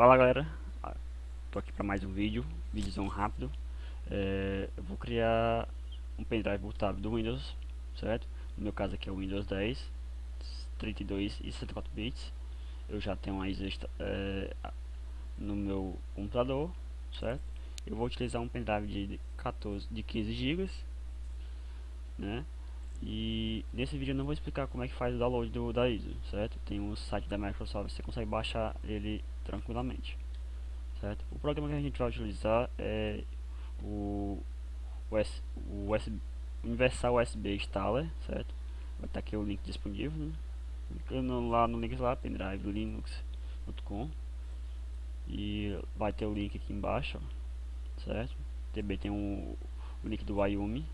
Fala galera, ah, tô aqui para mais um vídeo, vídeozão rápido é, Eu vou criar um pendrive bootável do Windows, certo? No meu caso aqui é o Windows 10 32 e 64 bits Eu já tenho aí é, no meu computador, certo? Eu vou utilizar um pendrive de 14, de 15 GB né? E nesse vídeo eu não vou explicar como é que faz o download do, da ISO, certo? Tem um site da Microsoft, você consegue baixar ele tranquilamente, certo? O programa que a gente vai utilizar é o, US, o USB, Universal USB Installer, certo? Vai estar aqui o link disponível, né? Clicando lá no link lá, pendrive linux.com e vai ter o link aqui embaixo, certo? Também tem o link do Wyoming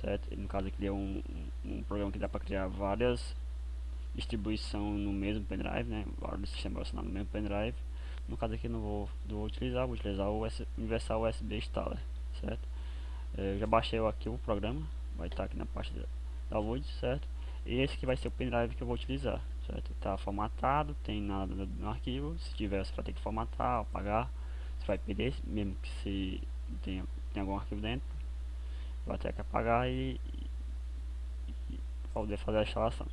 certo? No caso aqui é um, um, programa que dá para criar várias distribuição no mesmo pendrive, né? Vários sistemas relacionados no mesmo pendrive. No caso aqui não vou, não vou utilizar, vou utilizar o US, Universal USB Installer, certo? Eu já baixei aqui o programa, vai estar aqui na parte da download, certo? E esse que vai ser o pendrive que eu vou utilizar, certo? Está formatado, tem nada no arquivo, se tiver você vai ter que formatar, apagar, você vai perder, mesmo que se tenha, tenha algum arquivo dentro vai ter que apagar e, e, poder fazer a instalação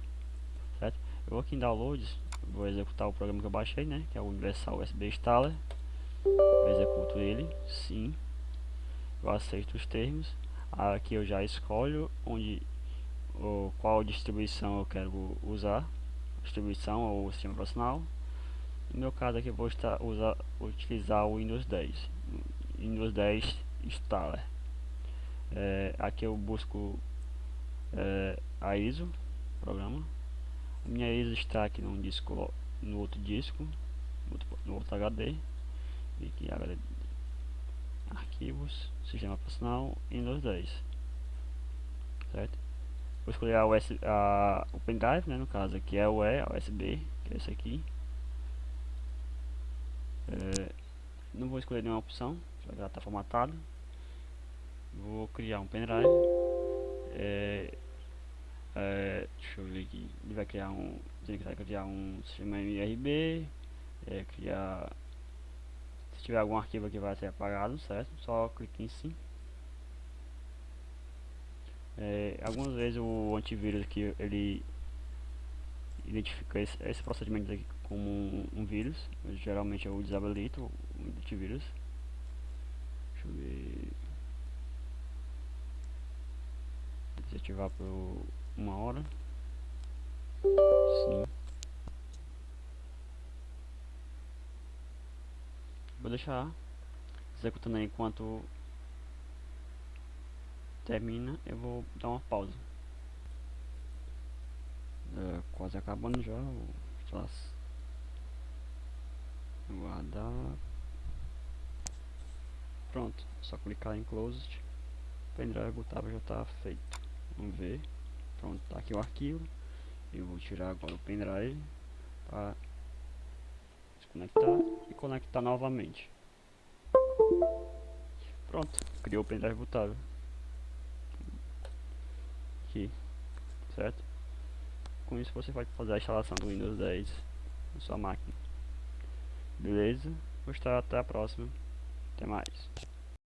certo? eu vou aqui em downloads vou executar o programa que eu baixei né? Que é o Universal USB Installer. Eu executo ele sim. Eu aceito os termos. Aqui eu já escolho onde ou qual distribuição eu quero usar distribuição ou sistema operacional no meu caso aqui eu vou estar, usar, utilizar o Windows 10 Windows 10 Installer é, aqui eu busco é, a ISO programa. A minha ISO está aqui no disco no outro disco no outro, HD e aqui HD arquivos sistema operacional Windows 10 certo? Vou escolher a US, a, o pendrive né, no caso aqui é o E, USB que é esse aqui. É, não vou escolher nenhuma opção já está formatado vou criar um pendrive. É, é, deixa eu ver aqui. Ele vai criar um vai criar um sistema MRB é, criar se tiver algum arquivo aqui vai ser apagado certo? Só clique em sim. É, algumas vezes o antivírus aqui ele identifica esse, esse procedimento aqui como um, um vírus. Geralmente eu desabilito o antivírus. Deixa eu ver desativar por uma hora. Sim. Vou deixar executando aí enquanto termina. Eu vou dar uma pausa. É, quase acabando já. Vou guardar. Pronto, só clicar em closed. O pendrive bootável já está feito. Vamos ver. Pronto, tá aqui o arquivo. Eu vou tirar agora o pendrive para desconectar e conectar novamente. Pronto, criou o pendrive bootável. Aqui, certo? Com isso você vai fazer a instalação do Windows 10 na sua máquina. Beleza? Gostar, até a próxima. Até mais.